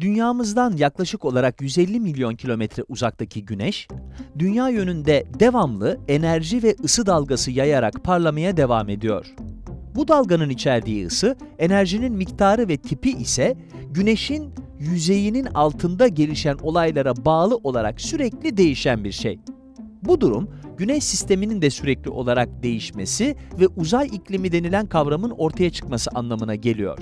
Dünyamızdan yaklaşık olarak 150 milyon kilometre uzaktaki Güneş, dünya yönünde devamlı enerji ve ısı dalgası yayarak parlamaya devam ediyor. Bu dalganın içerdiği ısı, enerjinin miktarı ve tipi ise Güneş'in yüzeyinin altında gelişen olaylara bağlı olarak sürekli değişen bir şey. Bu durum, Güneş sisteminin de sürekli olarak değişmesi ve uzay iklimi denilen kavramın ortaya çıkması anlamına geliyor.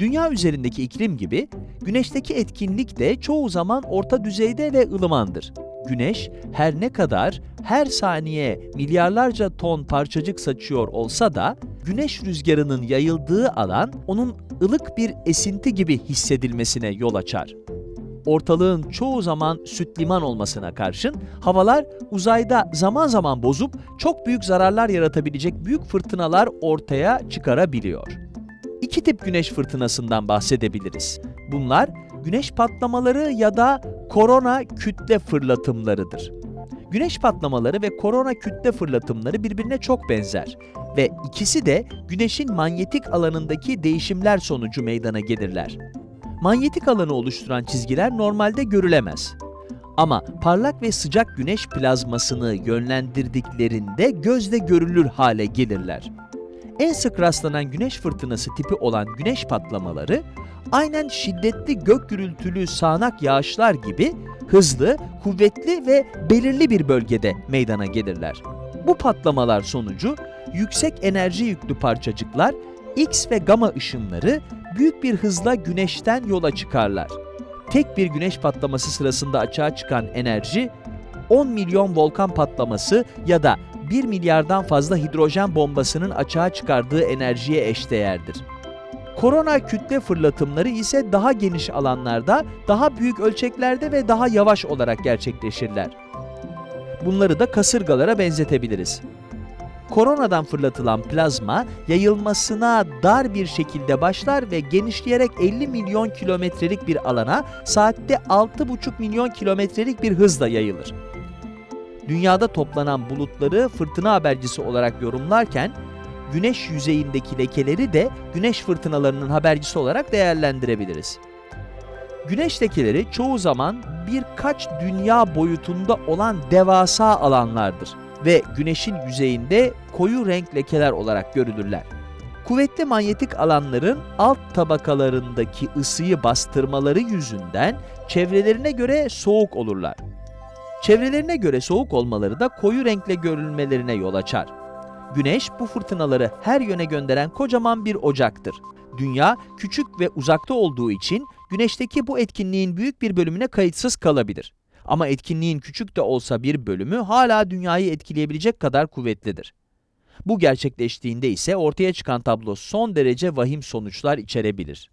Dünya üzerindeki iklim gibi, Güneşteki etkinlik de çoğu zaman orta düzeyde ve ılımandır. Güneş her ne kadar her saniye milyarlarca ton parçacık saçıyor olsa da, güneş rüzgarının yayıldığı alan onun ılık bir esinti gibi hissedilmesine yol açar. Ortalığın çoğu zaman süt liman olmasına karşın, havalar uzayda zaman zaman bozup çok büyük zararlar yaratabilecek büyük fırtınalar ortaya çıkarabiliyor. İki tip güneş fırtınasından bahsedebiliriz. Bunlar güneş patlamaları ya da korona kütle fırlatımlarıdır. Güneş patlamaları ve korona kütle fırlatımları birbirine çok benzer ve ikisi de güneşin manyetik alanındaki değişimler sonucu meydana gelirler. Manyetik alanı oluşturan çizgiler normalde görülemez. Ama parlak ve sıcak güneş plazmasını yönlendirdiklerinde gözle görülür hale gelirler. En sık rastlanan güneş fırtınası tipi olan güneş patlamaları, aynen şiddetli gök gürültülü sağanak yağışlar gibi hızlı, kuvvetli ve belirli bir bölgede meydana gelirler. Bu patlamalar sonucu yüksek enerji yüklü parçacıklar X ve gamma ışınları büyük bir hızla güneşten yola çıkarlar. Tek bir güneş patlaması sırasında açığa çıkan enerji 10 milyon volkan patlaması ya da 1 milyardan fazla hidrojen bombasının açığa çıkardığı enerjiye eşdeğerdir. Korona kütle fırlatımları ise daha geniş alanlarda, daha büyük ölçeklerde ve daha yavaş olarak gerçekleşirler. Bunları da kasırgalara benzetebiliriz. Koronadan fırlatılan plazma yayılmasına dar bir şekilde başlar ve genişleyerek 50 milyon kilometrelik bir alana saatte 6,5 milyon kilometrelik bir hızla yayılır. Dünyada toplanan bulutları fırtına habercisi olarak yorumlarken, güneş yüzeyindeki lekeleri de güneş fırtınalarının habercisi olarak değerlendirebiliriz. Güneş lekeleri çoğu zaman birkaç dünya boyutunda olan devasa alanlardır ve güneşin yüzeyinde koyu renk lekeler olarak görülürler. Kuvvetli manyetik alanların alt tabakalarındaki ısıyı bastırmaları yüzünden çevrelerine göre soğuk olurlar. Çevrelerine göre soğuk olmaları da koyu renkle görülmelerine yol açar. Güneş bu fırtınaları her yöne gönderen kocaman bir ocaktır. Dünya küçük ve uzakta olduğu için güneşteki bu etkinliğin büyük bir bölümüne kayıtsız kalabilir. Ama etkinliğin küçük de olsa bir bölümü hala dünyayı etkileyebilecek kadar kuvvetlidir. Bu gerçekleştiğinde ise ortaya çıkan tablo son derece vahim sonuçlar içerebilir.